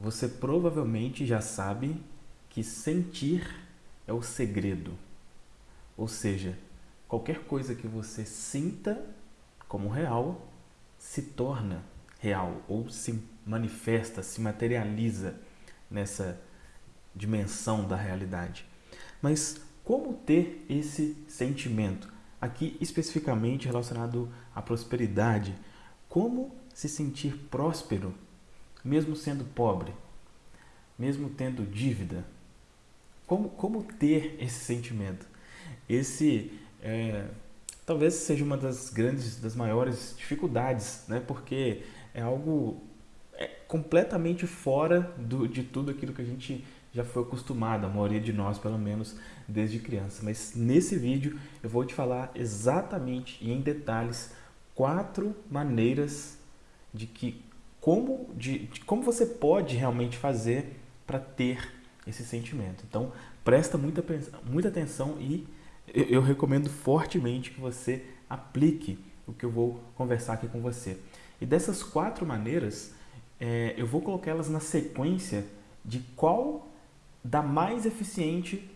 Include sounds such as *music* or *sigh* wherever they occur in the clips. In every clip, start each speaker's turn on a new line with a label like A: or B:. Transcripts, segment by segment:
A: você provavelmente já sabe que sentir é o segredo. Ou seja, qualquer coisa que você sinta como real se torna real ou se manifesta, se materializa nessa dimensão da realidade. Mas como ter esse sentimento? Aqui especificamente relacionado à prosperidade. Como se sentir próspero mesmo sendo pobre? Mesmo tendo dívida? Como, como ter esse sentimento? Esse é, talvez seja uma das grandes, das maiores dificuldades, né? porque é algo é completamente fora do, de tudo aquilo que a gente já foi acostumado, a maioria de nós pelo menos desde criança. Mas nesse vídeo eu vou te falar exatamente e em detalhes quatro maneiras de que como, de, de como você pode realmente fazer para ter esse sentimento. Então presta muita, muita atenção e eu, eu recomendo fortemente que você aplique o que eu vou conversar aqui com você. E dessas quatro maneiras, é, eu vou colocá-las na sequência de qual da mais eficiente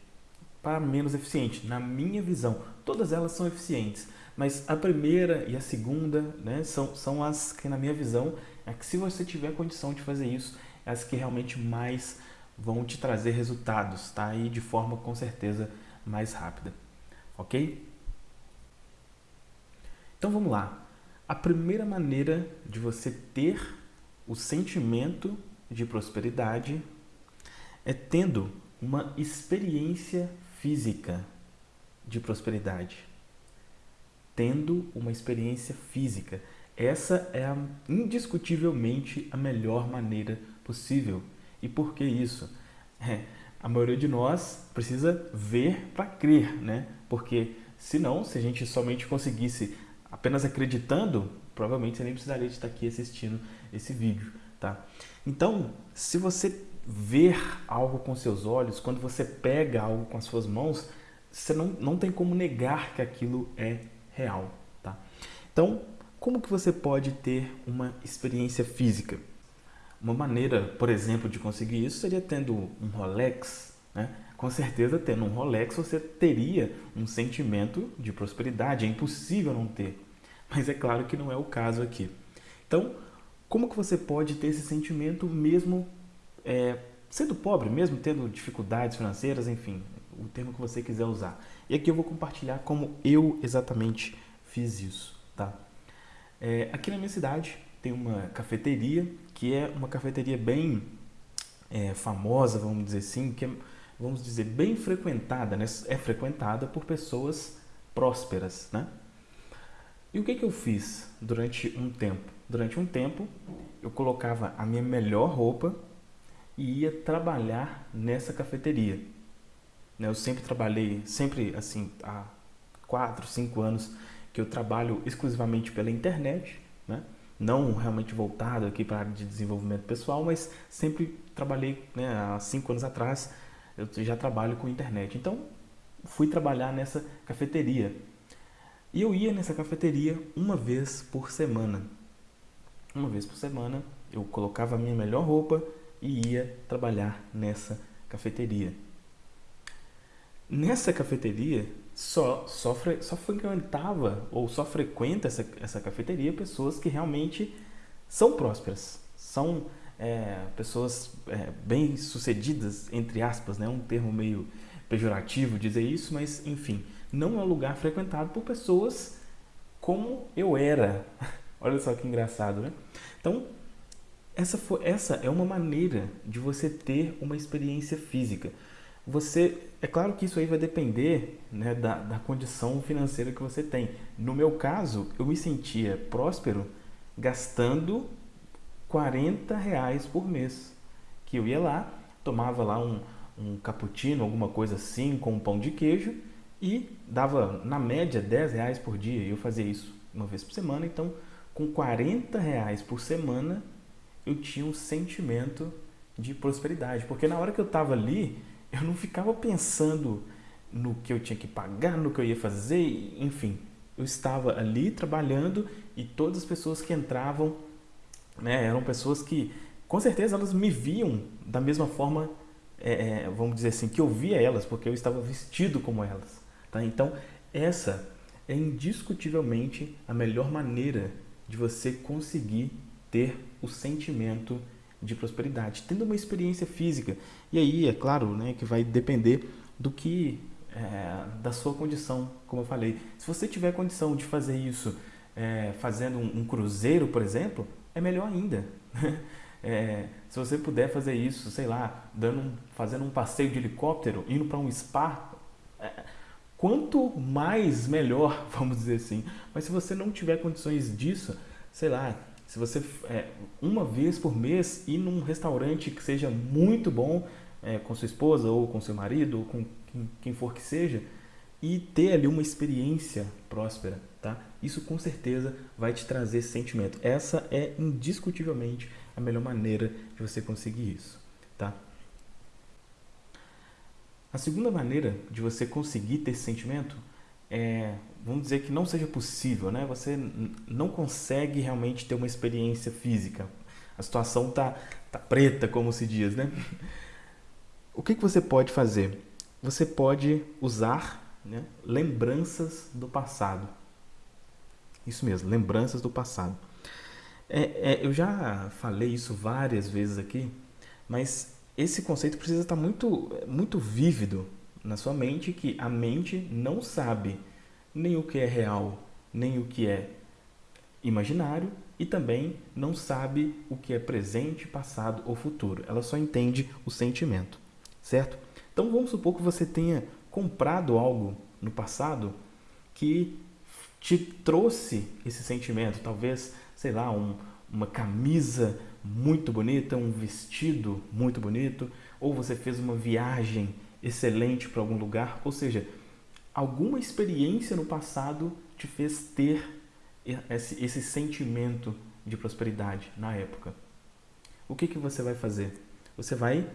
A: para menos eficiente, na minha visão. Todas elas são eficientes, mas a primeira e a segunda né, são, são as que, na minha visão, é que se você tiver condição de fazer isso, é as que realmente mais vão te trazer resultados, tá? E de forma, com certeza, mais rápida, ok? Então vamos lá. A primeira maneira de você ter o sentimento de prosperidade é tendo uma experiência física de prosperidade. Tendo uma experiência física. Essa é a, indiscutivelmente a melhor maneira possível. E por que isso? É, a maioria de nós precisa ver para crer, né? Porque senão, se a gente somente conseguisse apenas acreditando, provavelmente você nem precisaria de estar aqui assistindo esse vídeo, tá? Então, se você ver algo com seus olhos, quando você pega algo com as suas mãos, você não, não tem como negar que aquilo é real, tá? Então, como que você pode ter uma experiência física? Uma maneira, por exemplo, de conseguir isso seria tendo um Rolex, né? Com certeza, tendo um Rolex, você teria um sentimento de prosperidade. É impossível não ter. Mas é claro que não é o caso aqui. Então, como que você pode ter esse sentimento mesmo é, sendo pobre, mesmo tendo dificuldades financeiras, enfim, o termo que você quiser usar. E aqui eu vou compartilhar como eu exatamente fiz isso, tá? É, aqui na minha cidade tem uma cafeteria, que é uma cafeteria bem é, famosa, vamos dizer assim, que é, vamos dizer, bem frequentada, né? É frequentada por pessoas prósperas, né? E o que, que eu fiz durante um tempo? Durante um tempo, eu colocava a minha melhor roupa e ia trabalhar nessa cafeteria. Né, eu sempre trabalhei, sempre assim, há quatro, cinco anos que eu trabalho exclusivamente pela internet, né? não realmente voltado aqui para a área de desenvolvimento pessoal, mas sempre trabalhei, né, há cinco anos atrás, eu já trabalho com internet. Então, fui trabalhar nessa cafeteria. E eu ia nessa cafeteria uma vez por semana. Uma vez por semana eu colocava a minha melhor roupa e ia trabalhar nessa cafeteria. Nessa cafeteria só, só, só frequentava ou só frequenta essa, essa cafeteria pessoas que realmente são prósperas, são é, pessoas é, bem sucedidas, entre aspas, né? um termo meio pejorativo dizer isso, mas enfim, não é um lugar frequentado por pessoas como eu era. *laughs* Olha só que engraçado, né? Então, essa, essa é uma maneira de você ter uma experiência física. Você, é claro que isso aí vai depender né, da, da condição financeira que você tem. No meu caso, eu me sentia próspero gastando 40 reais por mês. Que eu ia lá, tomava lá um, um cappuccino, alguma coisa assim, com um pão de queijo e dava, na média, 10 reais por dia. Eu fazia isso uma vez por semana, então com 40 reais por semana eu tinha um sentimento de prosperidade. Porque na hora que eu estava ali, eu não ficava pensando no que eu tinha que pagar, no que eu ia fazer, enfim. Eu estava ali trabalhando e todas as pessoas que entravam né, eram pessoas que com certeza elas me viam da mesma forma, é, é, vamos dizer assim, que eu via elas, porque eu estava vestido como elas. Tá? Então, essa é indiscutivelmente a melhor maneira de você conseguir ter o sentimento de prosperidade, tendo uma experiência física. E aí, é claro, né, que vai depender do que é, da sua condição, como eu falei. Se você tiver condição de fazer isso é, fazendo um, um, cruzeiro, por exemplo, é melhor ainda. É, se você puder fazer isso, sei lá, dando um, fazendo um passeio de helicóptero, indo para um spa, é, quanto mais melhor, *laughs* vamos dizer assim. Mas se você não tiver condições disso, sei lá, se você é, uma vez por mês ir num restaurante que seja muito bom é, com sua esposa ou com seu marido ou com quem, quem for que seja e ter ali uma experiência próspera, tá? Isso com certeza vai te trazer sentimento. Essa é indiscutivelmente a melhor maneira de você conseguir isso, tá? A segunda maneira de você conseguir ter sentimento é, vamos dizer que não seja possível, né? Você não consegue realmente ter uma experiência física. A situação tá, tá preta, como se diz, né? *laughs* O que, que você pode fazer? Você pode usar né, lembranças do passado. Isso mesmo, lembranças do passado. É, é, eu já falei isso várias vezes aqui, mas esse conceito precisa estar muito, muito vívido na sua mente, que a mente não sabe nem o que é real, nem o que é imaginário e também não sabe o que é presente, passado ou futuro. Ela só entende o sentimento, certo? Então vamos supor que você tenha comprado algo no passado que te trouxe esse sentimento, talvez, sei lá, um, uma camisa muito bonita, um vestido muito bonito, ou você fez uma viagem excelente para algum lugar, ou seja, alguma experiência no passado te fez ter esse, esse sentimento de prosperidade na época. O que, que você vai fazer? Você vai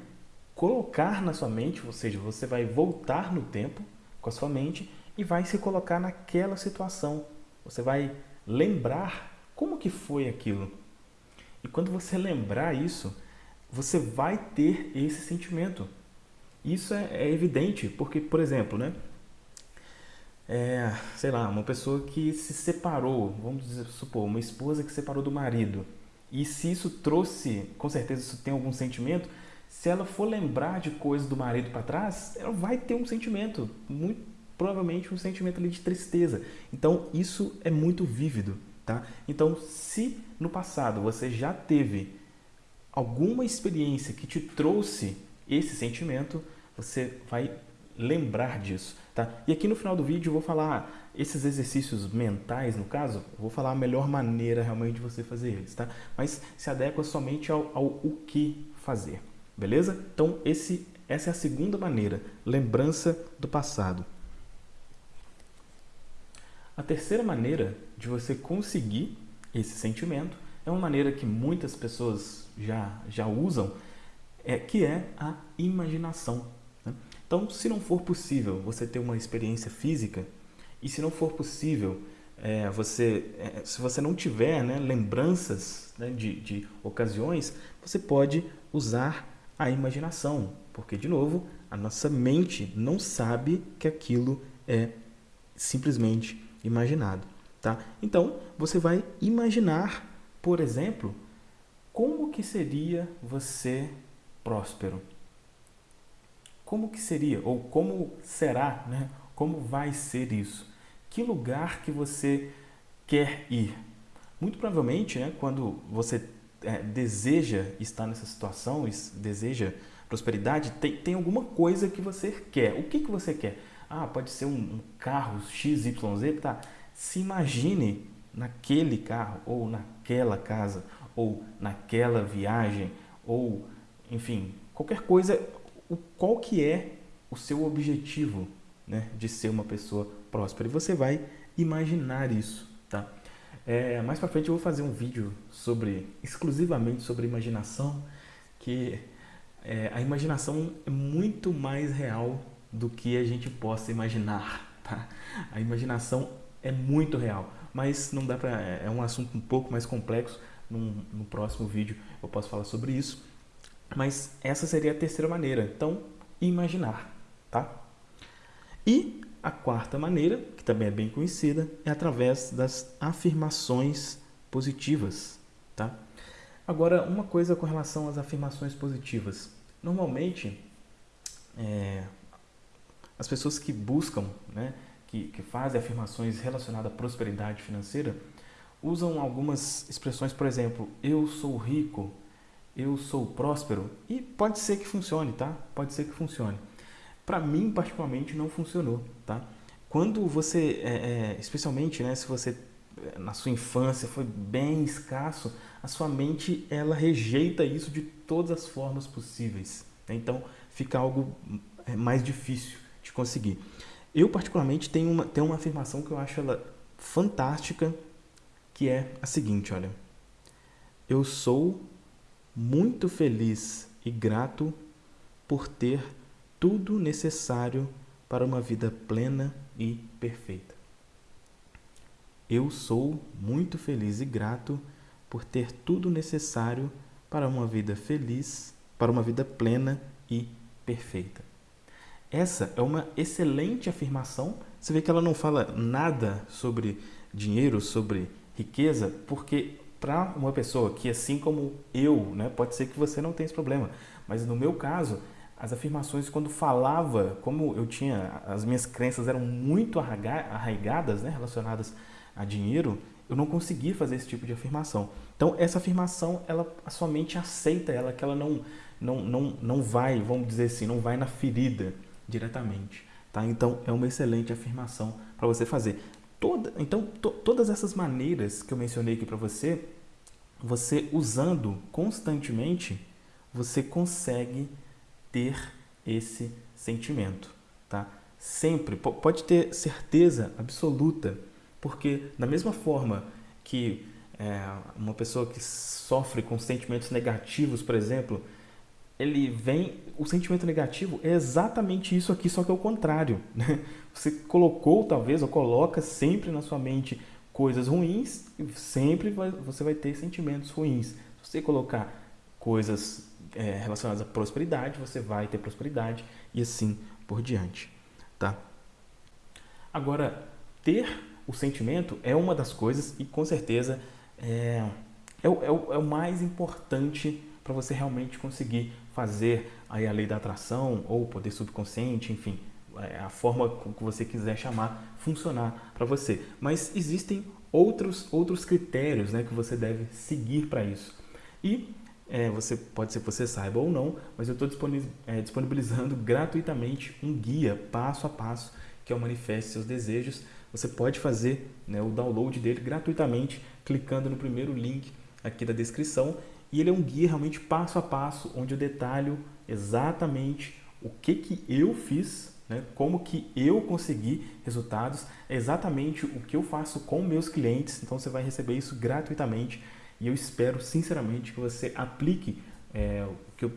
A: colocar na sua mente, ou seja, você vai voltar no tempo com a sua mente e vai se colocar naquela situação. Você vai lembrar como que foi aquilo. E quando você lembrar isso, você vai ter esse sentimento. Isso é, é evidente, porque, por exemplo, né? É, sei lá, uma pessoa que se separou, vamos dizer, supor, uma esposa que se separou do marido. E se isso trouxe, com certeza isso tem algum sentimento, se ela for lembrar de coisas do marido para trás, ela vai ter um sentimento, muito provavelmente um sentimento ali de tristeza. Então isso é muito vívido, tá? Então se no passado você já teve alguma experiência que te trouxe esse sentimento, você vai lembrar disso, tá? E aqui no final do vídeo eu vou falar esses exercícios mentais, no caso, vou falar a melhor maneira realmente de você fazer eles, tá? Mas se adequa somente ao, ao o que fazer, beleza? Então esse, essa é a segunda maneira, lembrança do passado. A terceira maneira de você conseguir esse sentimento é uma maneira que muitas pessoas já, já usam, é, que é a imaginação. Então, se não for possível você ter uma experiência física, e se não for possível é, você, é, se você não tiver né, lembranças né, de, de ocasiões, você pode usar a imaginação, porque, de novo, a nossa mente não sabe que aquilo é simplesmente imaginado. Tá? Então, você vai imaginar, por exemplo, como que seria você próspero? Como que seria? Ou como será? Né? Como vai ser isso? Que lugar que você quer ir? Muito provavelmente, né, quando você é, deseja estar nessa situação, deseja prosperidade, tem, tem alguma coisa que você quer. O que, que você quer? Ah, pode ser um, um carro XYZ, tá? Se imagine naquele carro, ou naquela casa, ou naquela viagem, ou enfim, qualquer coisa, o, qual que é o seu objetivo né, de ser uma pessoa próspera. E você vai imaginar isso, tá? É, mais para frente eu vou fazer um vídeo sobre exclusivamente sobre imaginação, que é, a imaginação é muito mais real do que a gente possa imaginar. Tá? A imaginação é muito real, mas não dá para é um assunto um pouco mais complexo Num, no próximo vídeo eu posso falar sobre isso. Mas essa seria a terceira maneira. Então, imaginar, tá? E a quarta maneira, que também é bem conhecida, é através das afirmações positivas, tá? Agora, uma coisa com relação às afirmações positivas. Normalmente, é, as pessoas que buscam, né, que, que fazem afirmações relacionadas à prosperidade financeira, usam algumas expressões, por exemplo, eu sou rico, eu sou próspero, e pode ser que funcione, tá? Pode ser que funcione. Para mim, particularmente, não funcionou, tá? Quando você, é, é, especialmente, né, se você na sua infância foi bem escasso, a sua mente ela rejeita isso de todas as formas possíveis. Né? Então fica algo é, mais difícil de conseguir. Eu particularmente tenho uma, tenho uma afirmação que eu acho ela fantástica, que é a seguinte, olha. Eu sou muito feliz e grato por ter tudo necessário para uma vida plena e perfeita. Eu sou muito feliz e grato por ter tudo necessário para uma vida feliz, para uma vida plena e perfeita. Essa é uma excelente afirmação. Você vê que ela não fala nada sobre dinheiro, sobre riqueza, porque para uma pessoa que, assim como eu, né, pode ser que você não tenha esse problema, mas no meu caso, as afirmações, quando falava, como eu tinha, as minhas crenças eram muito arraigadas, né, relacionadas a dinheiro, eu não conseguia fazer esse tipo de afirmação. Então, essa afirmação, ela, a sua mente aceita ela, que ela não, não, não, não vai, vamos dizer assim, não vai na ferida diretamente. Tá? Então, é uma excelente afirmação para você fazer. Toda, então, to, todas essas maneiras que eu mencionei aqui para você, você usando constantemente, você consegue ter esse sentimento. Tá? Sempre, pode ter certeza absoluta porque, da mesma forma que é, uma pessoa que sofre com sentimentos negativos, por exemplo, ele vem. O sentimento negativo é exatamente isso aqui, só que é o contrário. Né? Você colocou, talvez, ou coloca sempre na sua mente coisas ruins, sempre vai, você vai ter sentimentos ruins. Se você colocar coisas é, relacionadas à prosperidade, você vai ter prosperidade e assim por diante. Tá? Agora, ter o sentimento é uma das coisas e com certeza é, é, é o, é o mais importante para você realmente conseguir fazer aí a lei da atração ou poder subconsciente, enfim, é a forma que você quiser chamar, funcionar para você. Mas existem outros, outros critérios né, que você deve seguir para isso. E é, você pode ser que você saiba ou não, mas eu estou é, disponibilizando gratuitamente um guia passo a passo que é o Manifeste Seus Desejos você pode fazer né, o download dele gratuitamente, clicando no primeiro link aqui da descrição. E ele é um guia realmente passo a passo, onde eu detalho exatamente o que, que eu fiz, né, como que eu consegui resultados, é exatamente o que eu faço com meus clientes. Então você vai receber isso gratuitamente e eu espero sinceramente que você aplique é, o que eu,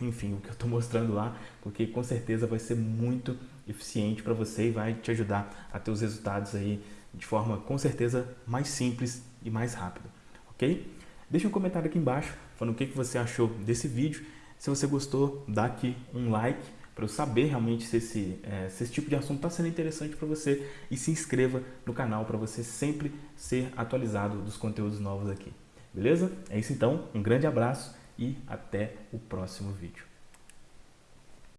A: enfim, o que eu estou *laughs* mostrando lá, porque com certeza vai ser muito eficiente para você e vai te ajudar a ter os resultados aí de forma com certeza mais simples e mais rápida, ok? Deixa um comentário aqui embaixo falando o que, que você achou desse vídeo. Se você gostou, dá aqui um like para eu saber realmente se esse, é, se esse tipo de assunto está sendo interessante para você e se inscreva no canal para você sempre ser atualizado dos conteúdos novos aqui. Beleza? É isso então, um grande abraço e até o próximo vídeo.